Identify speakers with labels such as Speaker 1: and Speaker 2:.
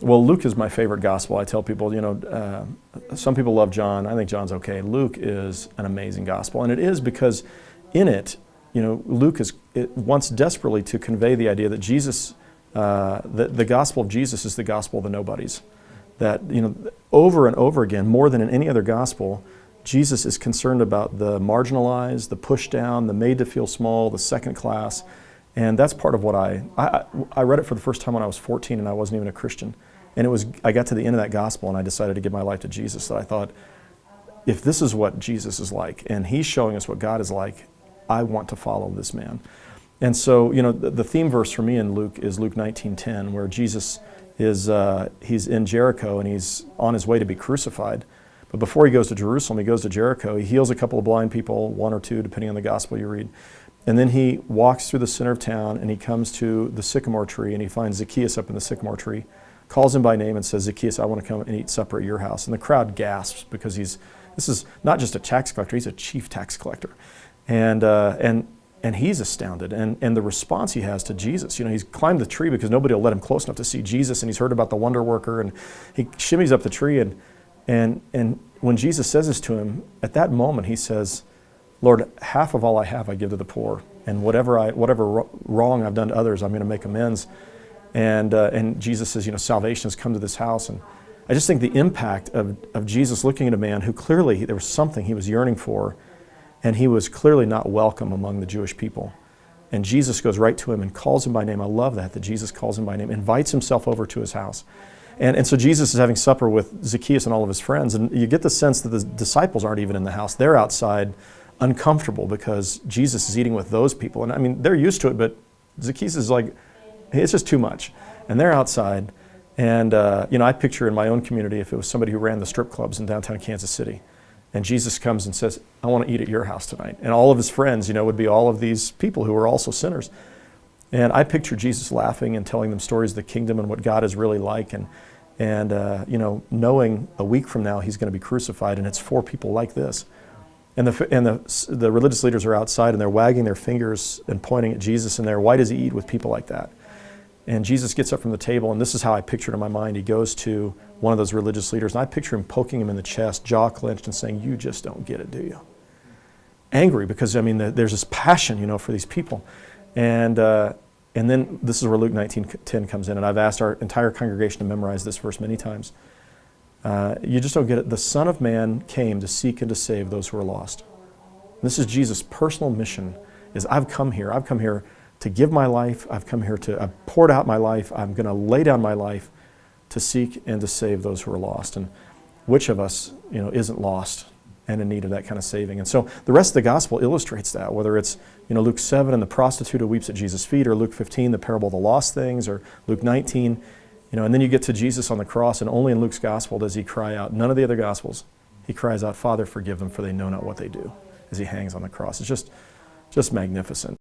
Speaker 1: Well, Luke is my favorite gospel. I tell people, you know, uh, some people love John. I think John's okay. Luke is an amazing gospel, and it is because in it, you know, Luke is wants desperately to convey the idea that Jesus, uh, the, the gospel of Jesus is the gospel of the nobodies. That, you know, over and over again, more than in any other gospel, Jesus is concerned about the marginalized, the pushed down, the made to feel small, the second class. And that's part of what I, I, I read it for the first time when I was 14 and I wasn't even a Christian. And it was, I got to the end of that gospel and I decided to give my life to Jesus. That I thought, if this is what Jesus is like and he's showing us what God is like, I want to follow this man. And so, you know, the, the theme verse for me in Luke is Luke 19:10, where Jesus is uh, he's in Jericho and he's on his way to be crucified. But before he goes to Jerusalem, he goes to Jericho. He heals a couple of blind people, one or two, depending on the gospel you read. And then he walks through the center of town and he comes to the sycamore tree and he finds Zacchaeus up in the sycamore tree, calls him by name and says, Zacchaeus, I want to come and eat supper at your house. And the crowd gasps because he's, this is not just a tax collector, he's a chief tax collector. And, uh, and, and he's astounded. And, and the response he has to Jesus, you know, he's climbed the tree because nobody will let him close enough to see Jesus and he's heard about the wonder worker and he shimmies up the tree and and, and when Jesus says this to him, at that moment he says, Lord, half of all I have I give to the poor. And whatever, I, whatever wrong I've done to others, I'm going to make amends. And, uh, and Jesus says, you know, salvation has come to this house. And I just think the impact of, of Jesus looking at a man who clearly there was something he was yearning for, and he was clearly not welcome among the Jewish people. And Jesus goes right to him and calls him by name. I love that, that Jesus calls him by name, invites himself over to his house. And, and so Jesus is having supper with Zacchaeus and all of his friends, and you get the sense that the disciples aren't even in the house. They're outside uncomfortable because Jesus is eating with those people. And I mean, they're used to it, but Zacchaeus is like, it's just too much. And they're outside. And, uh, you know, I picture in my own community if it was somebody who ran the strip clubs in downtown Kansas City. And Jesus comes and says, I want to eat at your house tonight. And all of his friends, you know, would be all of these people who were also sinners. And I picture Jesus laughing and telling them stories of the kingdom and what God is really like. And, and uh, you know, knowing a week from now he's going to be crucified, and it's for people like this. And, the, and the, the religious leaders are outside and they're wagging their fingers and pointing at Jesus, and they're, why does he eat with people like that? And Jesus gets up from the table, and this is how I picture it in my mind. He goes to one of those religious leaders, and I picture him poking him in the chest, jaw clenched, and saying, You just don't get it, do you? Angry because, I mean, the, there's this passion, you know, for these people. And, uh, and then this is where Luke 19:10 comes in, and I've asked our entire congregation to memorize this verse many times. Uh, you just don't get it. The Son of Man came to seek and to save those who are lost. This is Jesus' personal mission: is I've come here. I've come here to give my life. I've come here to. I've poured out my life. I'm going to lay down my life to seek and to save those who are lost. And which of us, you know, isn't lost and in need of that kind of saving. And so the rest of the gospel illustrates that, whether it's you know, Luke 7 and the prostitute who weeps at Jesus' feet, or Luke 15, the parable of the lost things, or Luke 19. You know, and then you get to Jesus on the cross, and only in Luke's gospel does he cry out, none of the other gospels, he cries out, Father, forgive them, for they know not what they do, as he hangs on the cross. It's just, just magnificent.